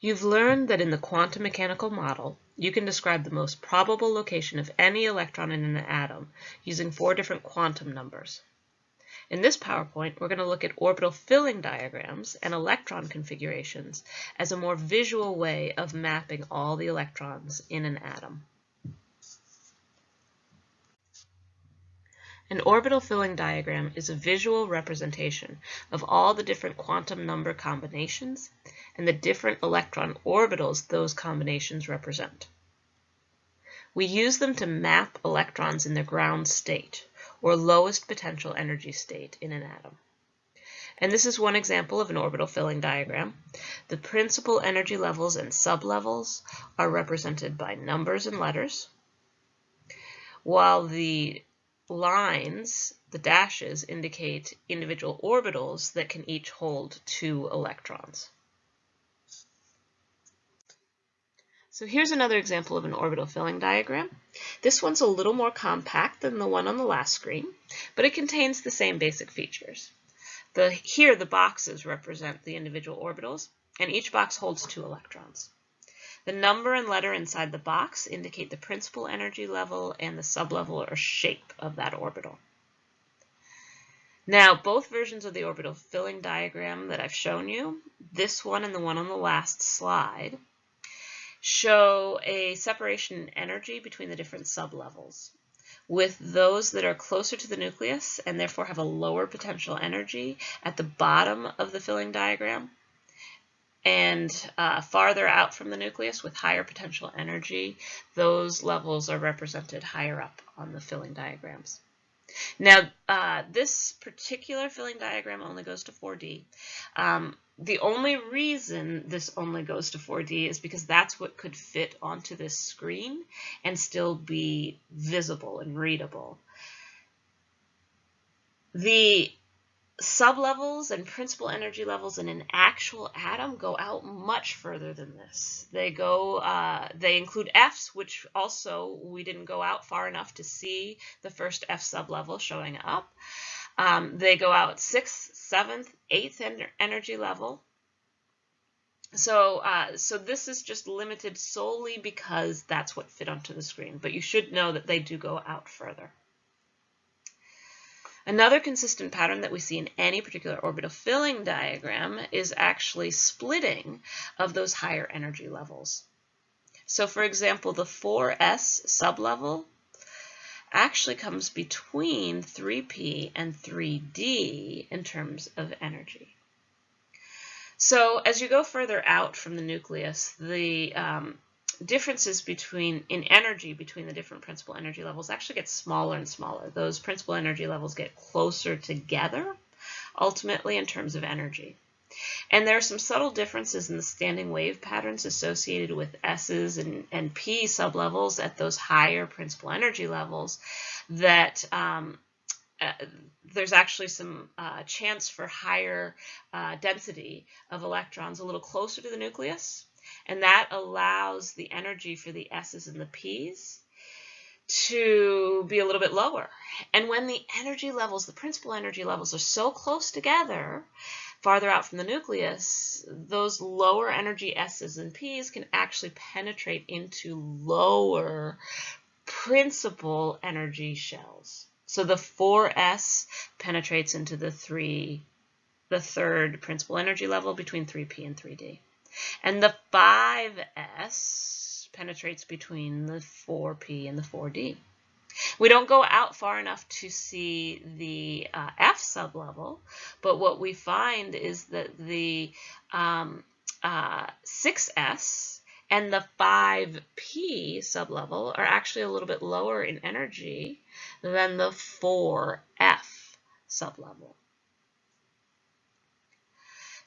You've learned that in the quantum mechanical model, you can describe the most probable location of any electron in an atom using four different quantum numbers. In this PowerPoint, we're going to look at orbital filling diagrams and electron configurations as a more visual way of mapping all the electrons in an atom. An orbital filling diagram is a visual representation of all the different quantum number combinations and the different electron orbitals those combinations represent. We use them to map electrons in their ground state, or lowest potential energy state in an atom. And this is one example of an orbital filling diagram. The principal energy levels and sublevels are represented by numbers and letters, while the lines, the dashes, indicate individual orbitals that can each hold two electrons. So here's another example of an orbital filling diagram. This one's a little more compact than the one on the last screen, but it contains the same basic features. The, here the boxes represent the individual orbitals, and each box holds two electrons. The number and letter inside the box indicate the principal energy level and the sublevel or shape of that orbital. Now, both versions of the orbital filling diagram that I've shown you, this one and the one on the last slide, show a separation in energy between the different sublevels, with those that are closer to the nucleus and therefore have a lower potential energy at the bottom of the filling diagram, and uh, farther out from the nucleus with higher potential energy, those levels are represented higher up on the filling diagrams. Now, uh, this particular filling diagram only goes to 4D. Um, the only reason this only goes to 4D is because that's what could fit onto this screen and still be visible and readable. The sublevels and principal energy levels in an actual atom go out much further than this. They go, uh, they include Fs, which also we didn't go out far enough to see the first F sublevel showing up. Um, they go out sixth, seventh, eighth energy level. So, uh, so this is just limited solely because that's what fit onto the screen, but you should know that they do go out further. Another consistent pattern that we see in any particular orbital filling diagram is actually splitting of those higher energy levels. So for example, the 4s sublevel actually comes between 3p and 3d in terms of energy. So as you go further out from the nucleus, the um, differences between in energy between the different principal energy levels actually get smaller and smaller. Those principal energy levels get closer together ultimately in terms of energy. And there are some subtle differences in the standing wave patterns associated with S's and, and P sublevels at those higher principal energy levels that um, uh, there's actually some uh, chance for higher uh, density of electrons a little closer to the nucleus and that allows the energy for the S's and the P's to be a little bit lower. And when the energy levels, the principal energy levels are so close together, farther out from the nucleus, those lower energy S's and P's can actually penetrate into lower principal energy shells. So the 4s penetrates into the 3, the third principal energy level between 3p and 3d. And the 5s penetrates between the 4p and the 4d. We don't go out far enough to see the uh, F sublevel, but what we find is that the um, uh, 6s and the 5p sublevel are actually a little bit lower in energy than the 4f sublevel.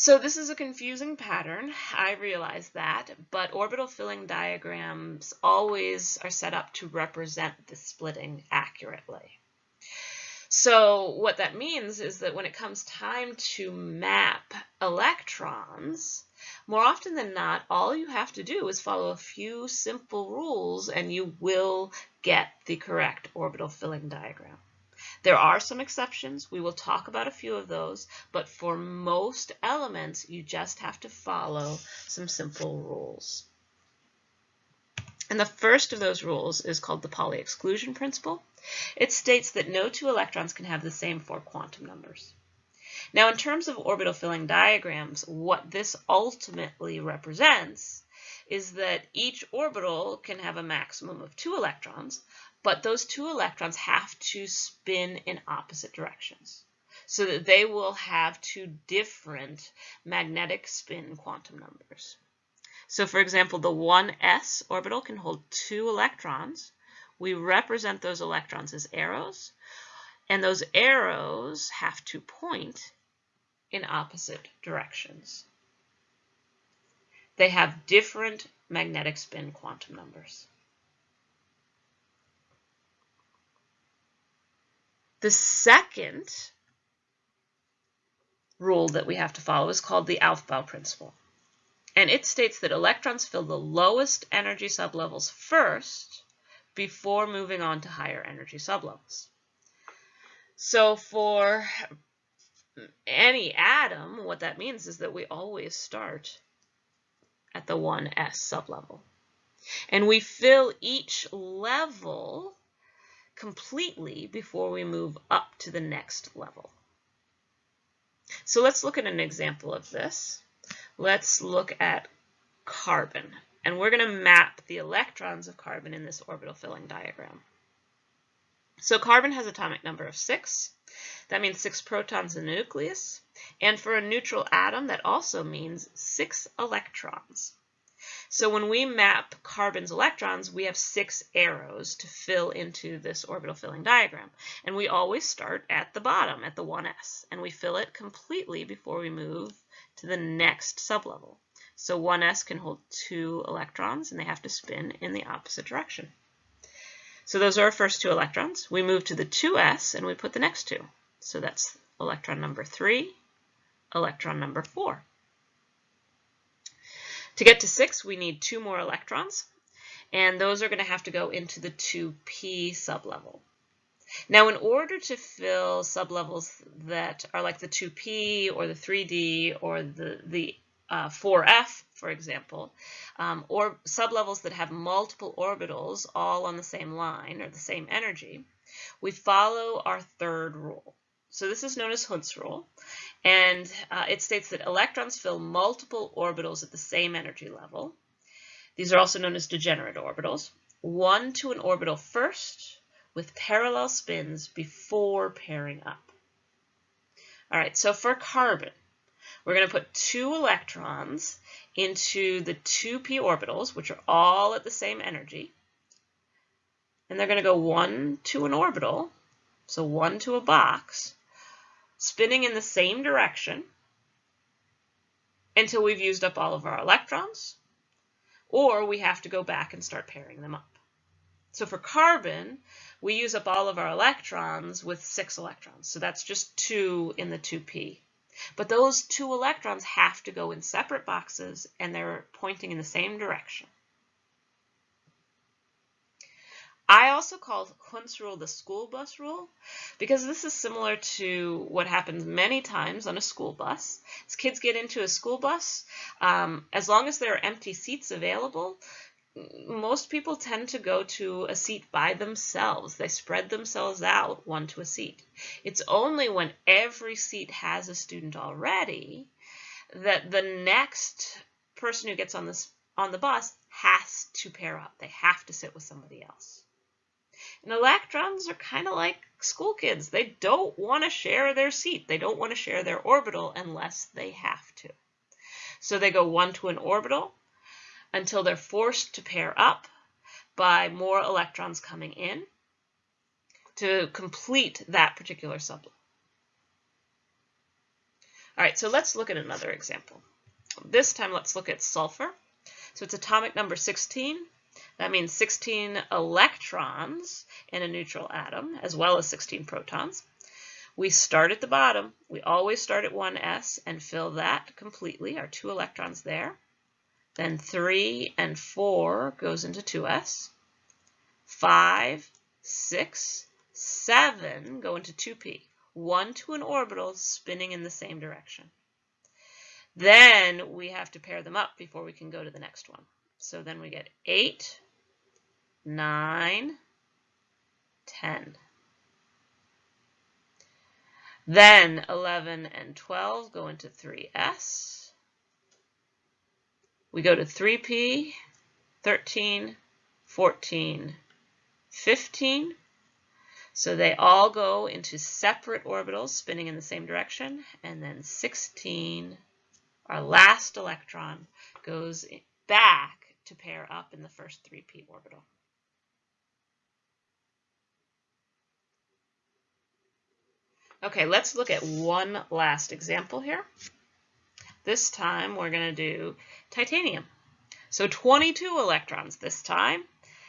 So this is a confusing pattern, I realize that, but orbital filling diagrams always are set up to represent the splitting accurately. So what that means is that when it comes time to map electrons, more often than not, all you have to do is follow a few simple rules and you will get the correct orbital filling diagram. There are some exceptions. We will talk about a few of those, but for most elements, you just have to follow some simple rules. And the first of those rules is called the Pauli exclusion principle. It states that no two electrons can have the same four quantum numbers. Now, in terms of orbital filling diagrams, what this ultimately represents is that each orbital can have a maximum of two electrons, but those two electrons have to spin in opposite directions so that they will have two different magnetic spin quantum numbers. So for example, the 1s orbital can hold two electrons. We represent those electrons as arrows, and those arrows have to point in opposite directions. They have different magnetic spin quantum numbers. The second rule that we have to follow is called the Aufbau principle. And it states that electrons fill the lowest energy sublevels first before moving on to higher energy sublevels. So for any atom, what that means is that we always start at the 1s sublevel. And we fill each level completely before we move up to the next level. So let's look at an example of this. Let's look at carbon. And we're going to map the electrons of carbon in this orbital filling diagram. So carbon has atomic number of 6. That means 6 protons in the nucleus. And for a neutral atom, that also means 6 electrons. So when we map carbon's electrons, we have six arrows to fill into this orbital filling diagram. And we always start at the bottom, at the 1s, and we fill it completely before we move to the next sublevel. So 1s can hold two electrons, and they have to spin in the opposite direction. So those are our first two electrons. We move to the 2s, and we put the next two. So that's electron number 3, electron number 4. To get to 6, we need two more electrons, and those are going to have to go into the 2p sublevel. Now, in order to fill sublevels that are like the 2p or the 3d or the, the uh, 4f, for example, um, or sublevels that have multiple orbitals all on the same line or the same energy, we follow our third rule. So this is known as Hund's rule, and uh, it states that electrons fill multiple orbitals at the same energy level. These are also known as degenerate orbitals. One to an orbital first with parallel spins before pairing up. All right, so for carbon, we're going to put two electrons into the 2p orbitals, which are all at the same energy. And they're going to go one to an orbital, so one to a box, spinning in the same direction until we've used up all of our electrons, or we have to go back and start pairing them up. So for carbon, we use up all of our electrons with six electrons. So that's just two in the 2p. But those two electrons have to go in separate boxes and they're pointing in the same direction. I also call Hund's rule the school bus rule because this is similar to what happens many times on a school bus. As kids get into a school bus, um, as long as there are empty seats available, most people tend to go to a seat by themselves. They spread themselves out one to a seat. It's only when every seat has a student already that the next person who gets on this on the bus has to pair up. They have to sit with somebody else. And electrons are kind of like school kids. They don't want to share their seat. They don't want to share their orbital unless they have to. So they go one to an orbital until they're forced to pair up by more electrons coming in to complete that particular sublevel. All right, so let's look at another example. This time, let's look at sulfur. So it's atomic number 16. That means 16 electrons in a neutral atom, as well as 16 protons. We start at the bottom. We always start at 1s and fill that completely, our two electrons there. Then 3 and 4 goes into 2s. 5, 6, seven go into 2p, one to an orbital spinning in the same direction. Then we have to pair them up before we can go to the next one. So then we get 8, 9, 10. Then 11 and 12 go into 3s. We go to 3p, 13, 14, 15. So they all go into separate orbitals spinning in the same direction. And then 16, our last electron, goes back to pair up in the first 3p orbital. Okay, let's look at one last example here. This time we're going to do titanium. So 22 electrons this time.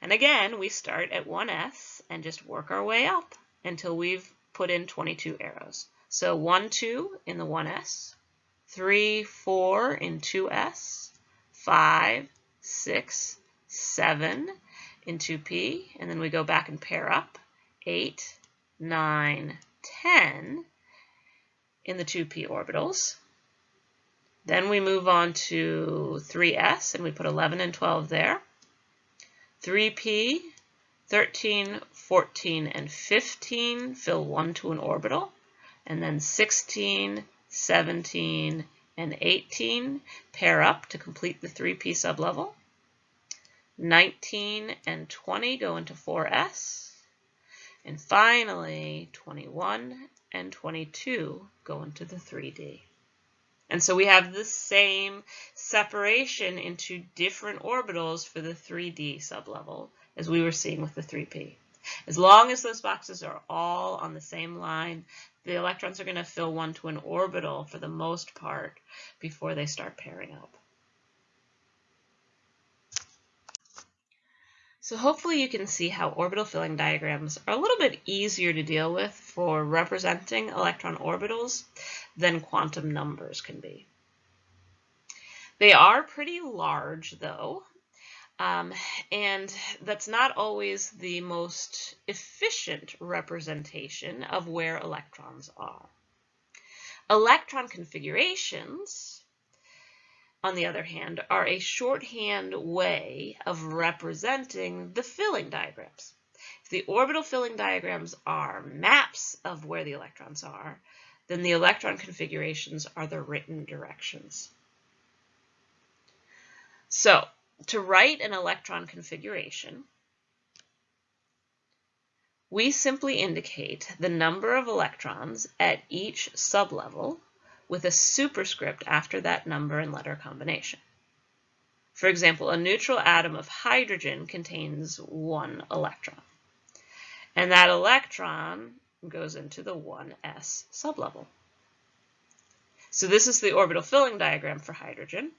And again, we start at 1s and just work our way up until we've put in 22 arrows. So 1, 2 in the 1s, 3, 4 in 2s, 5, 6, 7 in 2p, and then we go back and pair up, 8, 9, 10 in the 2p orbitals. Then we move on to 3s, and we put 11 and 12 there. 3p, 13, 14, and 15 fill 1 to an orbital. And then 16, 17, and 18 pair up to complete the 3p sublevel. 19 and 20 go into 4s. And finally, 21 and 22 go into the 3D. And so we have the same separation into different orbitals for the 3D sublevel as we were seeing with the 3P. As long as those boxes are all on the same line, the electrons are going to fill one to an orbital for the most part before they start pairing up. So hopefully you can see how orbital filling diagrams are a little bit easier to deal with for representing electron orbitals than quantum numbers can be. They are pretty large though, um, and that's not always the most efficient representation of where electrons are. Electron configurations on the other hand, are a shorthand way of representing the filling diagrams. If the orbital filling diagrams are maps of where the electrons are, then the electron configurations are the written directions. So, to write an electron configuration, we simply indicate the number of electrons at each sublevel with a superscript after that number and letter combination. For example, a neutral atom of hydrogen contains one electron. And that electron goes into the 1s sublevel. So this is the orbital filling diagram for hydrogen.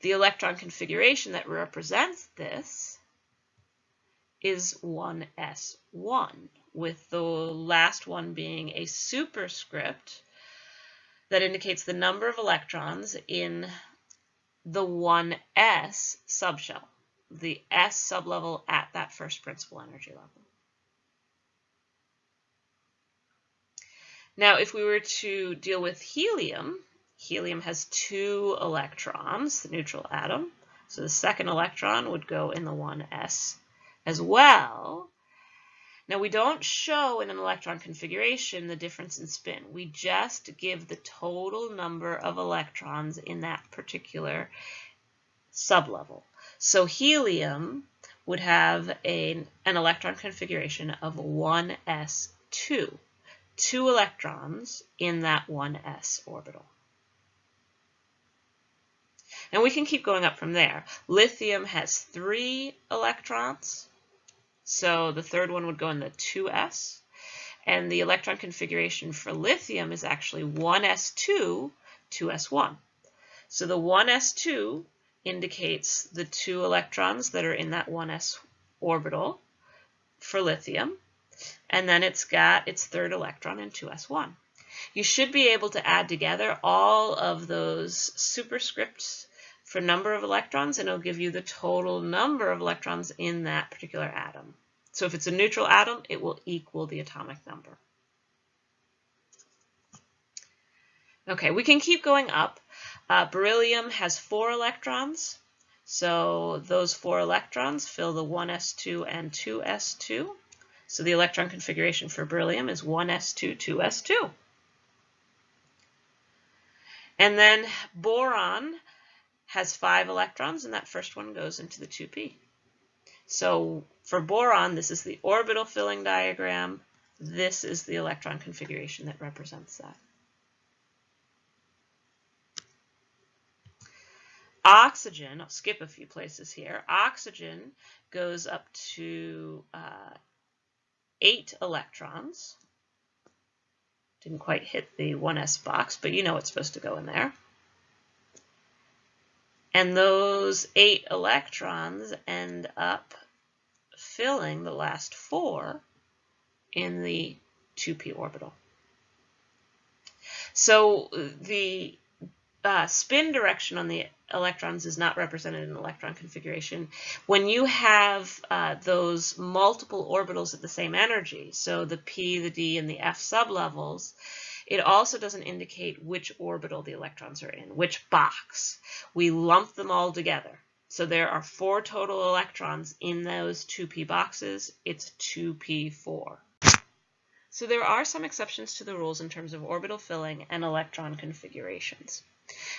The electron configuration that represents this is 1s1, with the last one being a superscript that indicates the number of electrons in the 1s subshell, the s sublevel at that first principal energy level. Now, if we were to deal with helium, helium has two electrons, the neutral atom. So the second electron would go in the 1s as well. Now we don't show in an electron configuration the difference in spin. We just give the total number of electrons in that particular sublevel. So helium would have a, an electron configuration of 1s2, two electrons in that 1s orbital. And we can keep going up from there. Lithium has three electrons, so the third one would go in the 2s. And the electron configuration for lithium is actually 1s2, 2s1. So the 1s2 indicates the two electrons that are in that 1s orbital for lithium. And then it's got its third electron in 2s1. You should be able to add together all of those superscripts for number of electrons, and it'll give you the total number of electrons in that particular atom. So if it's a neutral atom, it will equal the atomic number. Okay, we can keep going up. Uh, beryllium has four electrons. So those four electrons fill the 1s2 and 2s2. So the electron configuration for beryllium is 1s2, 2s2. And then boron has five electrons, and that first one goes into the 2p. So for boron, this is the orbital filling diagram. This is the electron configuration that represents that. Oxygen, I'll skip a few places here. Oxygen goes up to uh, eight electrons. Didn't quite hit the 1s box, but you know it's supposed to go in there. And those eight electrons end up filling the last four in the 2p orbital. So the uh, spin direction on the electrons is not represented in electron configuration. When you have uh, those multiple orbitals at the same energy, so the p, the d, and the f sublevels, it also doesn't indicate which orbital the electrons are in, which box. We lump them all together. So there are four total electrons in those 2p boxes. It's 2p4. So there are some exceptions to the rules in terms of orbital filling and electron configurations.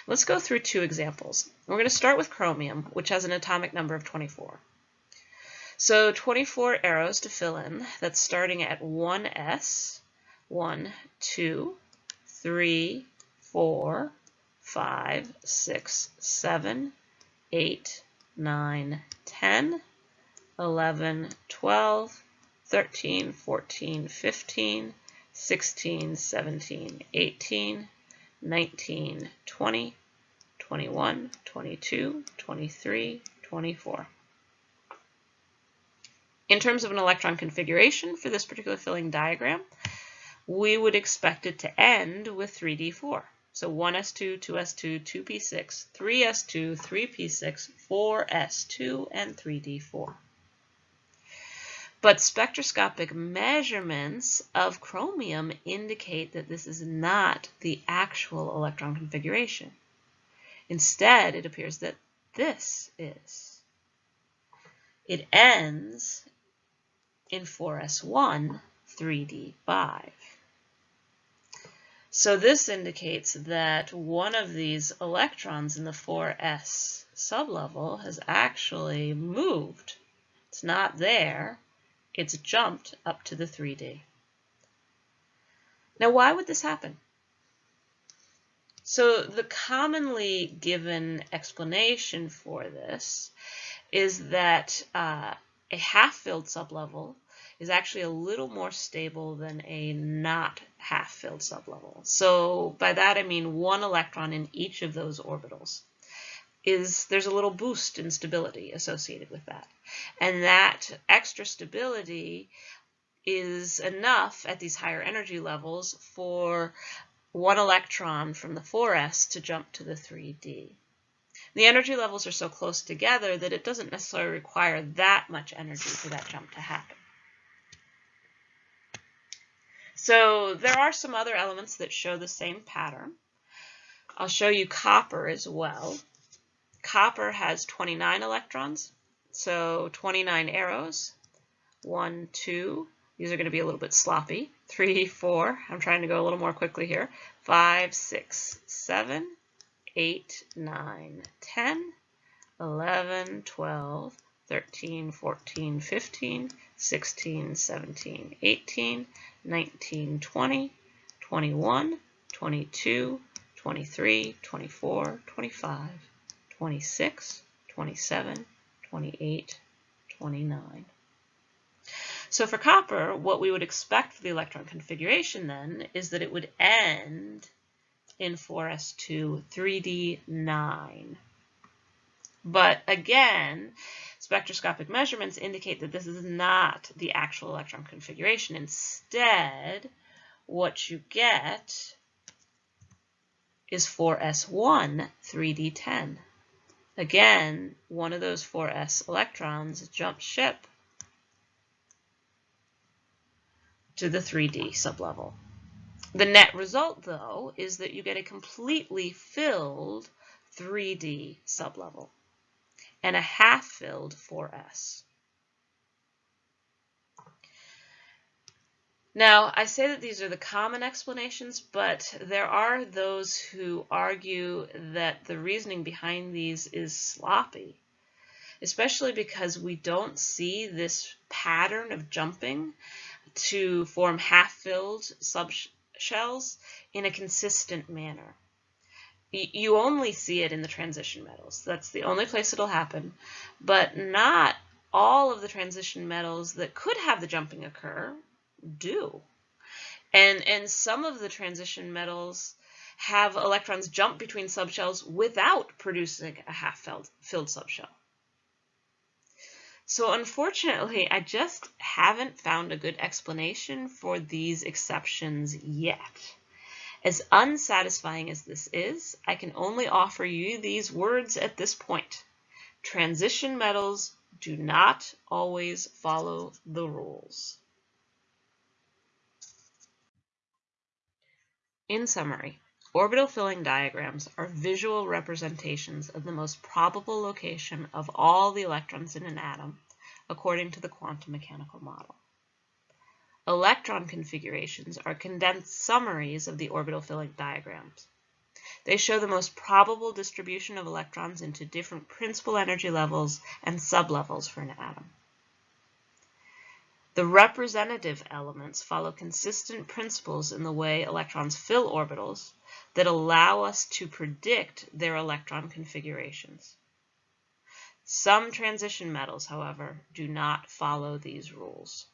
Let's go through two examples. We're going to start with chromium, which has an atomic number of 24. So 24 arrows to fill in. That's starting at 1s, 1, 2, 3, 4, 5, 6, 7, 8, 9, 10, 11, 12, 13, 14, 15, 16, 17, 18, 19, 20, 21, 22, 23, 24. In terms of an electron configuration for this particular filling diagram, we would expect it to end with 3d4. So 1s2, 2s2, 2p6, 3s2, 3p6, 4s2, and 3d4. But spectroscopic measurements of chromium indicate that this is not the actual electron configuration. Instead, it appears that this is. It ends in 4s1, 3d5. So this indicates that one of these electrons in the 4s sublevel has actually moved. It's not there, it's jumped up to the 3D. Now, why would this happen? So the commonly given explanation for this is that uh, a half-filled sublevel is actually a little more stable than a not half-filled sublevel. So by that I mean one electron in each of those orbitals is there's a little boost in stability associated with that. And that extra stability is enough at these higher energy levels for one electron from the 4s to jump to the 3d. The energy levels are so close together that it doesn't necessarily require that much energy for that jump to happen. So there are some other elements that show the same pattern. I'll show you copper as well. Copper has 29 electrons, so 29 arrows. One, two. These are going to be a little bit sloppy. Three, four. I'm trying to go a little more quickly here. Five, six, seven, eight, nine, 10, 11, 12, 13, 14, 15, 16, 17, 18, 19, 20, 21, 22, 23, 24, 25, 26, 27, 28, 29. So for copper, what we would expect for the electron configuration then is that it would end in 4s2 3d9. But again, spectroscopic measurements indicate that this is not the actual electron configuration. Instead, what you get is 4s1 3d10. Again, one of those 4s electrons jumps ship to the 3D sublevel. The net result, though, is that you get a completely filled 3D sublevel and a half-filled 4S. Now, I say that these are the common explanations, but there are those who argue that the reasoning behind these is sloppy, especially because we don't see this pattern of jumping to form half-filled subshells in a consistent manner. You only see it in the transition metals. That's the only place it'll happen, but not all of the transition metals that could have the jumping occur do. And, and some of the transition metals have electrons jump between subshells without producing a half-filled filled subshell. So unfortunately, I just haven't found a good explanation for these exceptions yet. As unsatisfying as this is, I can only offer you these words at this point. Transition metals do not always follow the rules. In summary, orbital filling diagrams are visual representations of the most probable location of all the electrons in an atom according to the quantum mechanical model. Electron configurations are condensed summaries of the orbital filling diagrams. They show the most probable distribution of electrons into different principal energy levels and sublevels for an atom. The representative elements follow consistent principles in the way electrons fill orbitals that allow us to predict their electron configurations. Some transition metals, however, do not follow these rules.